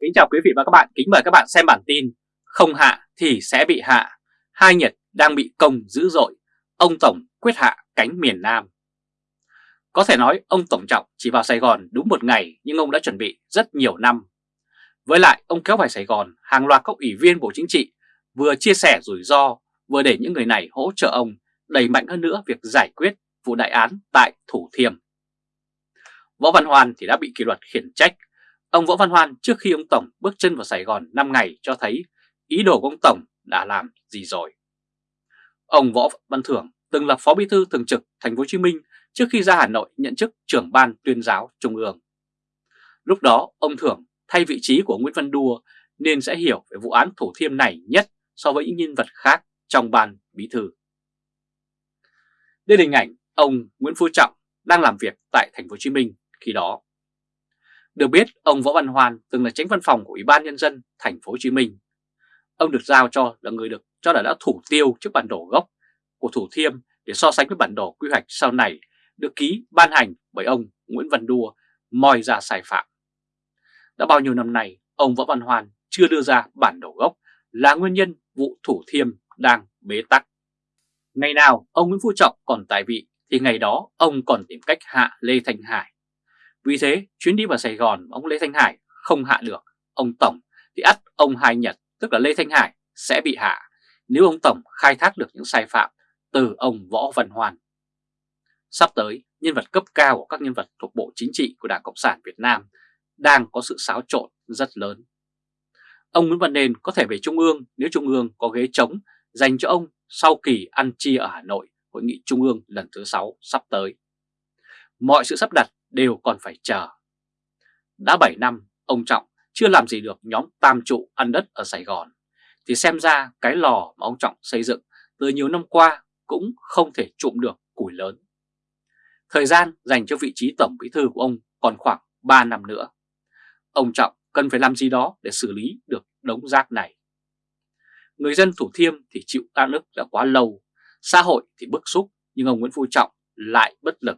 Kính chào quý vị và các bạn, kính mời các bạn xem bản tin Không hạ thì sẽ bị hạ. Hai Nhật đang bị công dữ dội. Ông Tổng quyết hạ cánh miền Nam. Có thể nói ông Tổng Trọng chỉ vào Sài Gòn đúng một ngày Nhưng ông đã chuẩn bị rất nhiều năm. Với lại ông kéo vào Sài Gòn hàng loạt các ủy viên Bộ Chính trị Vừa chia sẻ rủi ro Vừa để những người này hỗ trợ ông Đẩy mạnh hơn nữa việc giải quyết vụ đại án tại Thủ Thiêm. Võ Văn Hoan thì đã bị kỷ luật khiển trách Ông Võ Văn Hoan trước khi ông Tổng bước chân vào Sài Gòn 5 ngày cho thấy ý đồ của ông Tổng đã làm gì rồi. Ông Võ Văn Thưởng từng là Phó Bí thư Thường trực Thành phố Hồ Chí Minh trước khi ra Hà Nội nhận chức trưởng ban tuyên giáo Trung ương. Lúc đó, ông Thưởng thay vị trí của Nguyễn Văn Đua nên sẽ hiểu về vụ án Thủ Thiêm này nhất so với những nhân vật khác trong ban bí thư. Đây là hình ảnh ông Nguyễn Phú Trọng đang làm việc tại Thành phố Hồ Chí Minh khi đó. Được biết, ông Võ Văn hoàn từng là tránh văn phòng của Ủy ban Nhân dân Thành phố Hồ Chí Minh. Ông được giao cho là người được cho là đã thủ tiêu trước bản đồ gốc của Thủ Thiêm để so sánh với bản đồ quy hoạch sau này được ký ban hành bởi ông Nguyễn Văn Đua moi ra sai phạm. Đã bao nhiêu năm nay, ông Võ Văn hoàn chưa đưa ra bản đồ gốc là nguyên nhân vụ Thủ Thiêm đang bế tắc. Ngày nào ông Nguyễn Phú Trọng còn tại vị thì ngày đó ông còn tìm cách hạ Lê Thanh Hải vì thế chuyến đi vào Sài Gòn ông Lê Thanh Hải không hạ được ông Tổng thì ắt ông Hai Nhật tức là Lê Thanh Hải sẽ bị hạ nếu ông Tổng khai thác được những sai phạm từ ông Võ Văn Hoan. Sắp tới, nhân vật cấp cao của các nhân vật thuộc Bộ Chính trị của Đảng Cộng sản Việt Nam đang có sự xáo trộn rất lớn. Ông Nguyễn Văn Nền có thể về Trung ương nếu Trung ương có ghế trống dành cho ông sau kỳ ăn chia ở Hà Nội Hội nghị Trung ương lần thứ 6 sắp tới. Mọi sự sắp đặt đều còn phải chờ. Đã 7 năm, ông Trọng chưa làm gì được nhóm tam trụ ăn đất ở Sài Gòn, thì xem ra cái lò mà ông Trọng xây dựng từ nhiều năm qua cũng không thể trụm được củi lớn. Thời gian dành cho vị trí Tổng Bí Thư của ông còn khoảng 3 năm nữa. Ông Trọng cần phải làm gì đó để xử lý được đống rác này. Người dân Thủ Thiêm thì chịu áp lực đã quá lâu, xã hội thì bức xúc nhưng ông Nguyễn Phú Trọng lại bất lực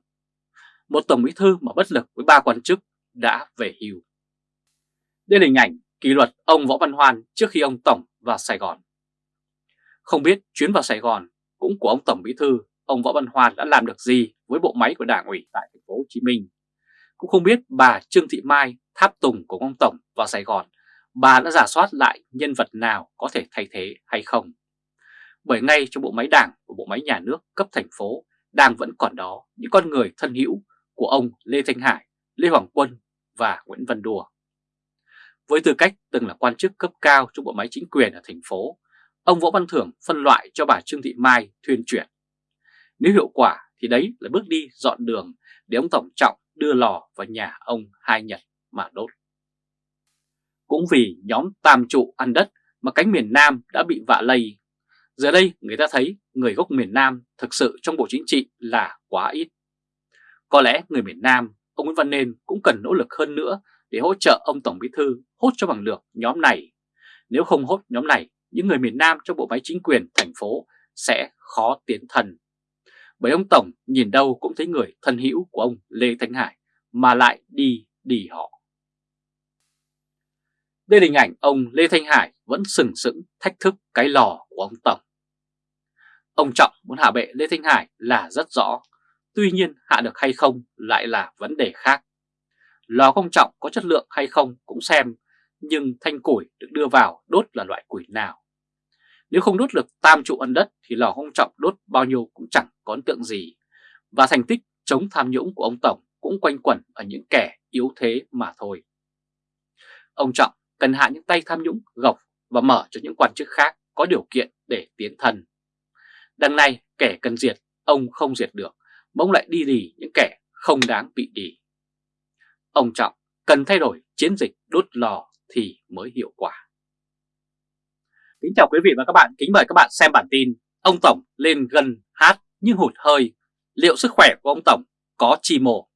một tổng bí thư mà bất lực với ba quan chức đã về hưu. Đây là hình ảnh kỷ luật ông Võ Văn Hoan trước khi ông Tổng vào Sài Gòn. Không biết chuyến vào Sài Gòn cũng của ông Tổng Bí Thư, ông Võ Văn Hoan đã làm được gì với bộ máy của Đảng ủy tại thành phố Hồ Chí Minh. Cũng không biết bà Trương Thị Mai, tháp tùng của ông Tổng vào Sài Gòn, bà đã giả soát lại nhân vật nào có thể thay thế hay không. Bởi ngay trong bộ máy đảng của bộ máy nhà nước cấp thành phố đang vẫn còn đó những con người thân hữu của ông Lê Thanh Hải, Lê Hoàng Quân và Nguyễn Văn Đùa. Với tư cách từng là quan chức cấp cao trong bộ máy chính quyền ở thành phố, ông Võ Văn Thưởng phân loại cho bà Trương Thị Mai thuyên chuyển. Nếu hiệu quả thì đấy là bước đi dọn đường để ông Tổng Trọng đưa lò vào nhà ông Hai Nhật mà đốt. Cũng vì nhóm tam trụ ăn đất mà cánh miền Nam đã bị vạ lây. Giờ đây người ta thấy người gốc miền Nam thực sự trong Bộ Chính trị là quá ít. Có lẽ người miền Nam, ông Nguyễn Văn Nên cũng cần nỗ lực hơn nữa để hỗ trợ ông Tổng Bí Thư hốt cho bằng được nhóm này. Nếu không hốt nhóm này, những người miền Nam trong bộ máy chính quyền thành phố sẽ khó tiến thần Bởi ông Tổng nhìn đâu cũng thấy người thân hữu của ông Lê Thanh Hải mà lại đi đi họ. Đây là hình ảnh ông Lê Thanh Hải vẫn sừng sững thách thức cái lò của ông Tổng. Ông Trọng muốn hạ bệ Lê Thanh Hải là rất rõ Tuy nhiên hạ được hay không lại là vấn đề khác. Lò công trọng có chất lượng hay không cũng xem, nhưng thanh củi được đưa vào đốt là loại củi nào. Nếu không đốt được tam trụ ân đất thì lò công trọng đốt bao nhiêu cũng chẳng có ấn tượng gì. Và thành tích chống tham nhũng của ông Tổng cũng quanh quẩn ở những kẻ yếu thế mà thôi. Ông Trọng cần hạ những tay tham nhũng gọc và mở cho những quan chức khác có điều kiện để tiến thân. Đằng này kẻ cần diệt, ông không diệt được bỗng lại đi đì những kẻ không đáng bị đì. Ông Trọng cần thay đổi chiến dịch đốt lò thì mới hiệu quả. Kính chào quý vị và các bạn, kính mời các bạn xem bản tin Ông Tổng lên gần hát nhưng hụt hơi, liệu sức khỏe của ông Tổng có chi mổ?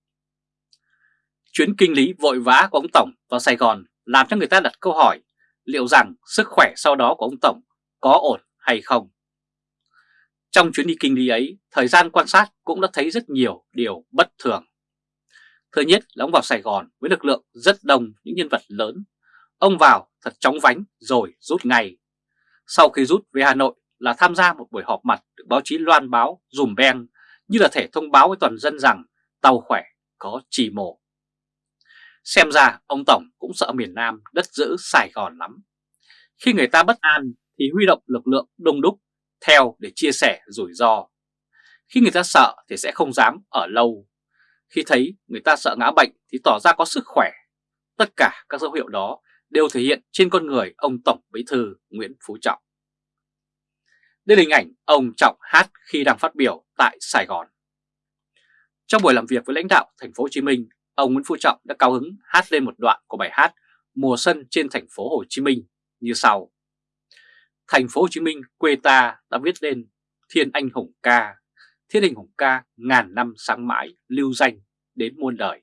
Chuyến kinh lý vội vã của ông Tổng vào Sài Gòn làm cho người ta đặt câu hỏi liệu rằng sức khỏe sau đó của ông Tổng có ổn hay không? Trong chuyến đi kinh lý ấy, thời gian quan sát cũng đã thấy rất nhiều điều bất thường. Thứ nhất là ông vào Sài Gòn với lực lượng rất đông những nhân vật lớn. Ông vào thật chóng vánh rồi rút ngay. Sau khi rút về Hà Nội là tham gia một buổi họp mặt được báo chí loan báo dùm beng như là thể thông báo với toàn dân rằng tàu khỏe có trì mổ. Xem ra ông Tổng cũng sợ miền Nam đất giữ Sài Gòn lắm. Khi người ta bất an thì huy động lực lượng đông đúc theo để chia sẻ rủi ro. Khi người ta sợ thì sẽ không dám ở lâu. Khi thấy người ta sợ ngã bệnh thì tỏ ra có sức khỏe. Tất cả các dấu hiệu đó đều thể hiện trên con người ông Tổng Bí Thư Nguyễn Phú Trọng. Đây là hình ảnh ông Trọng hát khi đang phát biểu tại Sài Gòn. Trong buổi làm việc với lãnh đạo thành phố Hồ Chí Minh, ông Nguyễn Phú Trọng đã cao hứng hát lên một đoạn của bài hát Mùa xuân trên thành phố Hồ Chí Minh như sau. Thành phố Hồ Chí Minh quê ta đã viết lên Thiên Anh Hùng ca, Thiên Anh Hùng ca ngàn năm sáng mãi lưu danh đến muôn đời.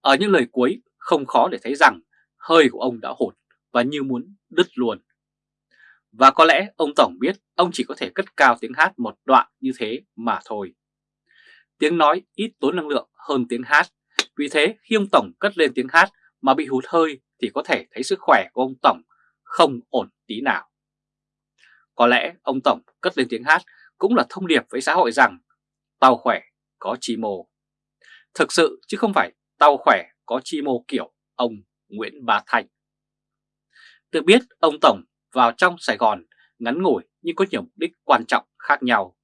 Ở những lời cuối không khó để thấy rằng hơi của ông đã hụt và như muốn đứt luôn. Và có lẽ ông Tổng biết ông chỉ có thể cất cao tiếng hát một đoạn như thế mà thôi. Tiếng nói ít tốn năng lượng hơn tiếng hát, vì thế khi ông Tổng cất lên tiếng hát mà bị hụt hơi thì có thể thấy sức khỏe của ông Tổng không ổn tí nào. Có lẽ ông Tổng cất lên tiếng hát cũng là thông điệp với xã hội rằng tao khỏe có chi mô. Thực sự chứ không phải tao khỏe có chi mô kiểu ông Nguyễn Bá Thành. Được biết, ông Tổng vào trong Sài Gòn ngắn ngủi nhưng có nhiều mục đích quan trọng khác nhau.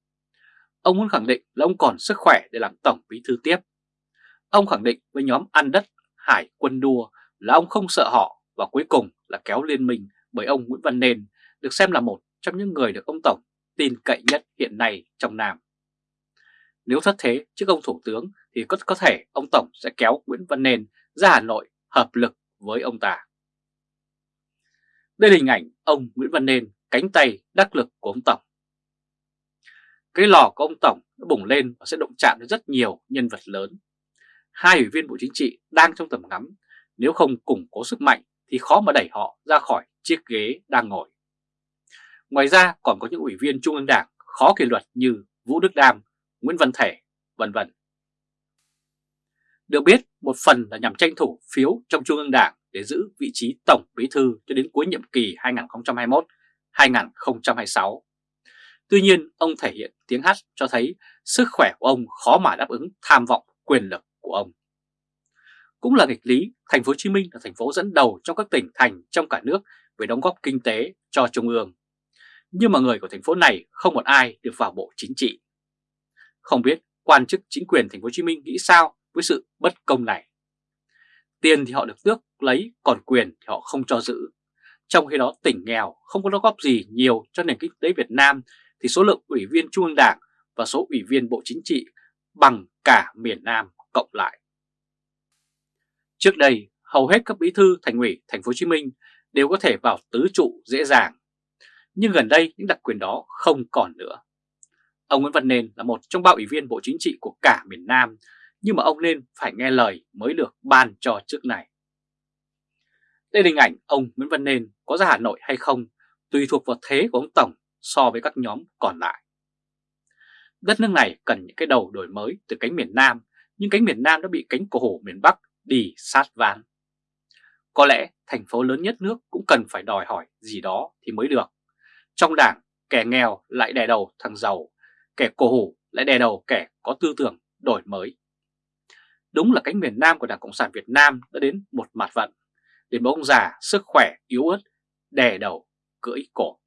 Ông muốn khẳng định là ông còn sức khỏe để làm Tổng Bí Thư tiếp. Ông khẳng định với nhóm ăn đất, Hải, quân đua là ông không sợ họ và cuối cùng là kéo liên minh bởi ông Nguyễn Văn nền được xem là một trong những người được ông Tổng tin cậy nhất hiện nay trong Nam. Nếu thất thế trước ông Thủ tướng thì có, có thể ông Tổng sẽ kéo Nguyễn Văn Nên ra Hà Nội hợp lực với ông ta. Đây là hình ảnh ông Nguyễn Văn Nên cánh tay đắc lực của ông Tổng. Cái lò của ông Tổng đã bùng lên và sẽ động chạm đến rất nhiều nhân vật lớn. Hai ủy viên Bộ Chính trị đang trong tầm ngắm, nếu không củng cố sức mạnh thì khó mà đẩy họ ra khỏi chiếc ghế đang ngồi. Ngoài ra còn có những ủy viên Trung ương Đảng khó kỷ luật như Vũ Đức Đam, Nguyễn Văn Thể, vân vân. Được biết, một phần là nhằm tranh thủ phiếu trong Trung ương Đảng để giữ vị trí Tổng Bí Thư cho đến cuối nhiệm kỳ 2021-2026. Tuy nhiên, ông thể hiện tiếng hát cho thấy sức khỏe của ông khó mà đáp ứng tham vọng quyền lực của ông. Cũng là nghịch lý, thành phố Hồ Chí Minh là thành phố dẫn đầu trong các tỉnh thành trong cả nước về đóng góp kinh tế cho Trung ương. Nhưng mà người của thành phố này không một ai được vào bộ chính trị. Không biết quan chức chính quyền thành phố Hồ Chí Minh nghĩ sao với sự bất công này. Tiền thì họ được tước lấy, còn quyền thì họ không cho giữ. Trong khi đó tỉnh nghèo không có đóng góp gì nhiều cho nền kinh tế Việt Nam thì số lượng ủy viên Trung ương Đảng và số ủy viên Bộ Chính trị bằng cả miền Nam cộng lại. Trước đây, hầu hết các bí thư thành ủy thành phố Hồ Chí Minh đều có thể vào tứ trụ dễ dàng. Nhưng gần đây những đặc quyền đó không còn nữa. Ông Nguyễn Văn Nên là một trong ba ủy viên Bộ Chính trị của cả miền Nam, nhưng mà ông nên phải nghe lời mới được ban cho chức này. Đây là hình ảnh ông Nguyễn Văn Nên có ra Hà Nội hay không tùy thuộc vào thế của ông Tổng so với các nhóm còn lại. Đất nước này cần những cái đầu đổi mới từ cánh miền Nam, nhưng cánh miền Nam đã bị cánh cổ hổ miền Bắc đi sát ván. Có lẽ thành phố lớn nhất nước cũng cần phải đòi hỏi gì đó thì mới được. Trong đảng, kẻ nghèo lại đè đầu thằng giàu, kẻ cổ hủ lại đè đầu kẻ có tư tưởng đổi mới. Đúng là cánh miền Nam của Đảng Cộng sản Việt Nam đã đến một mặt vận, để một ông già sức khỏe yếu ớt, đè đầu, cưỡi cổ.